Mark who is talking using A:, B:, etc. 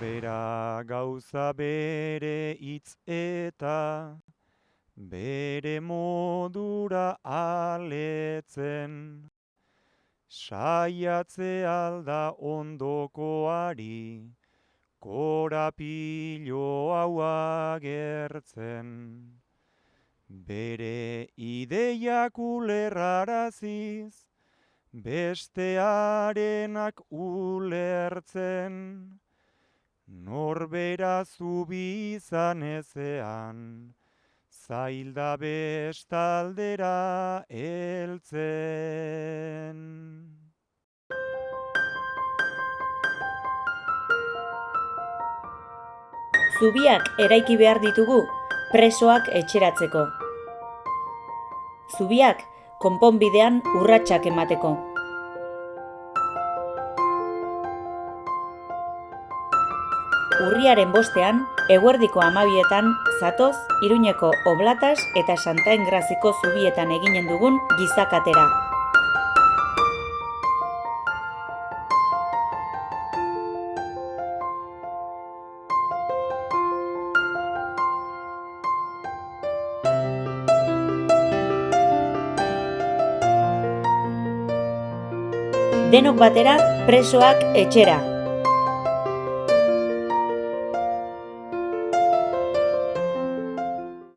A: Norbera gauza bere hitz eta bere modura aletzen. Saiatze alda ondokoari, korapilo hau agertzen. Bere ideiak ulerraraziz, bestearenak ulertzen. Norbera zubi izan ezean, zailda bestaldera heltzen.
B: Zubiak eraiki behar ditugu presoak etxeratzeko. Zubiak konponbidean urratsak emateko. Urriaren bostean, eguerdiko amabietan, zatoz, Iruñeko Oblatas eta Santa Engraziko zubietan eginen dugun gizakatera. Denok batera presoak etxera.